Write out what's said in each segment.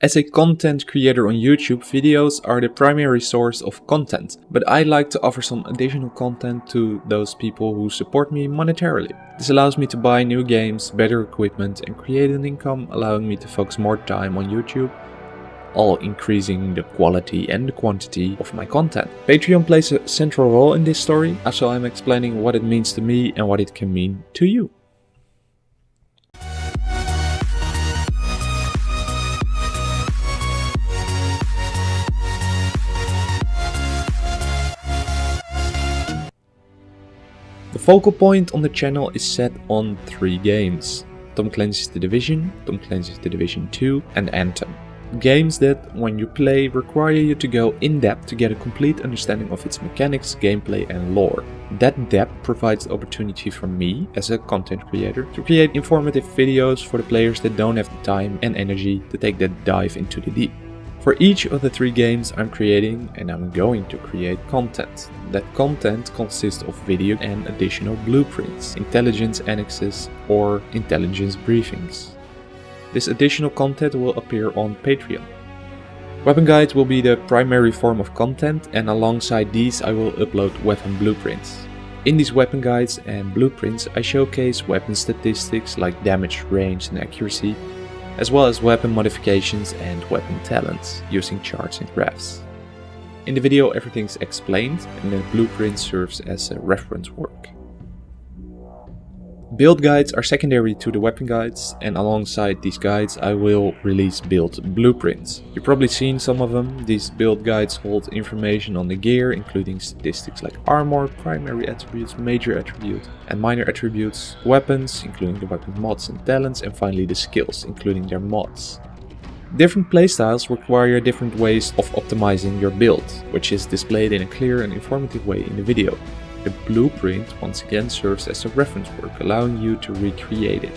As a content creator on YouTube, videos are the primary source of content, but I like to offer some additional content to those people who support me monetarily. This allows me to buy new games, better equipment and create an income, allowing me to focus more time on YouTube, all increasing the quality and the quantity of my content. Patreon plays a central role in this story, so I'm explaining what it means to me and what it can mean to you. The focal point on the channel is set on three games. Tom Clancy's The Division, Tom Clancy's The Division 2 and Anthem. Games that, when you play, require you to go in-depth to get a complete understanding of its mechanics, gameplay and lore. That depth provides the opportunity for me, as a content creator, to create informative videos for the players that don't have the time and energy to take that dive into the deep. For each of the three games I'm creating and I'm going to create content. That content consists of video and additional blueprints, intelligence annexes or intelligence briefings. This additional content will appear on Patreon. Weapon guides will be the primary form of content and alongside these I will upload weapon blueprints. In these weapon guides and blueprints I showcase weapon statistics like damage, range and accuracy as well as weapon modifications and weapon talents using charts and graphs. In the video everything's explained and the blueprint serves as a reference work. Build guides are secondary to the weapon guides and alongside these guides I will release build blueprints. You've probably seen some of them. These build guides hold information on the gear including statistics like armor, primary attributes, major attributes and minor attributes, weapons including the weapon mods and talents and finally the skills including their mods. Different playstyles require different ways of optimizing your build, which is displayed in a clear and informative way in the video. The blueprint once again serves as a reference work, allowing you to recreate it.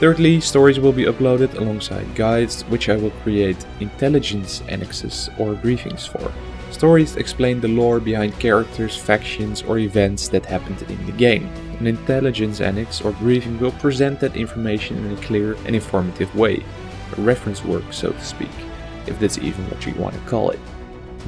Thirdly, stories will be uploaded alongside guides, which I will create intelligence annexes or briefings for. Stories explain the lore behind characters, factions or events that happened in the game. An intelligence annex or briefing will present that information in a clear and informative way. A reference work, so to speak, if that's even what you want to call it.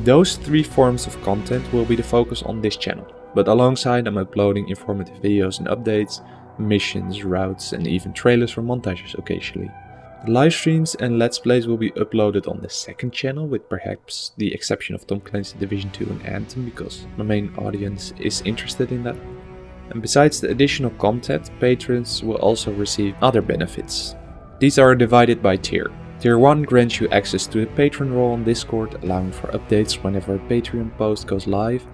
Those three forms of content will be the focus on this channel, but alongside I'm uploading informative videos and updates, missions, routes and even trailers for montages occasionally. Live streams and let's plays will be uploaded on the second channel with perhaps the exception of Tom Clancy Division 2 and Anthem because my main audience is interested in that. And besides the additional content, patrons will also receive other benefits. These are divided by tier. Tier 1 grants you access to the patron role on Discord, allowing for updates whenever a Patreon post goes live,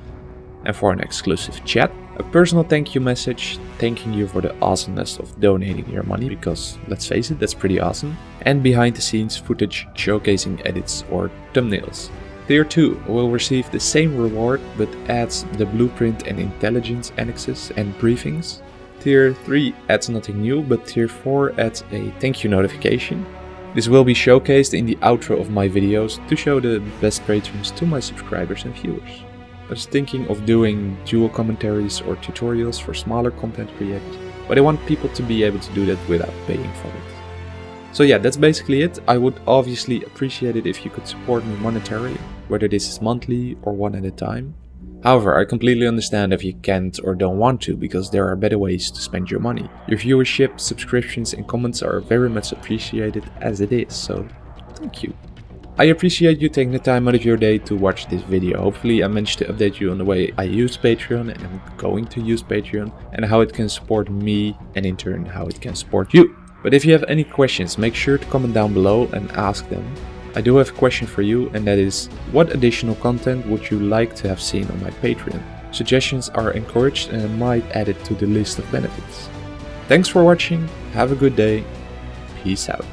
and for an exclusive chat, a personal thank you message thanking you for the awesomeness of donating your money, because let's face it, that's pretty awesome, and behind the scenes footage showcasing edits or thumbnails. Tier 2 will receive the same reward but adds the blueprint and intelligence annexes and briefings. Tier 3 adds nothing new but Tier 4 adds a thank you notification this will be showcased in the outro of my videos to show the best patrons to my subscribers and viewers. I was thinking of doing dual commentaries or tutorials for smaller content creators, but I want people to be able to do that without paying for it. So yeah, that's basically it. I would obviously appreciate it if you could support me monetarily, whether this is monthly or one at a time. However, I completely understand if you can't or don't want to, because there are better ways to spend your money. Your viewership, subscriptions and comments are very much appreciated as it is, so thank you. I appreciate you taking the time out of your day to watch this video. Hopefully I managed to update you on the way I use Patreon and I'm going to use Patreon and how it can support me and in turn how it can support you. But if you have any questions, make sure to comment down below and ask them. I do have a question for you and that is, what additional content would you like to have seen on my Patreon? Suggestions are encouraged and I might add it to the list of benefits. Thanks for watching, have a good day, peace out.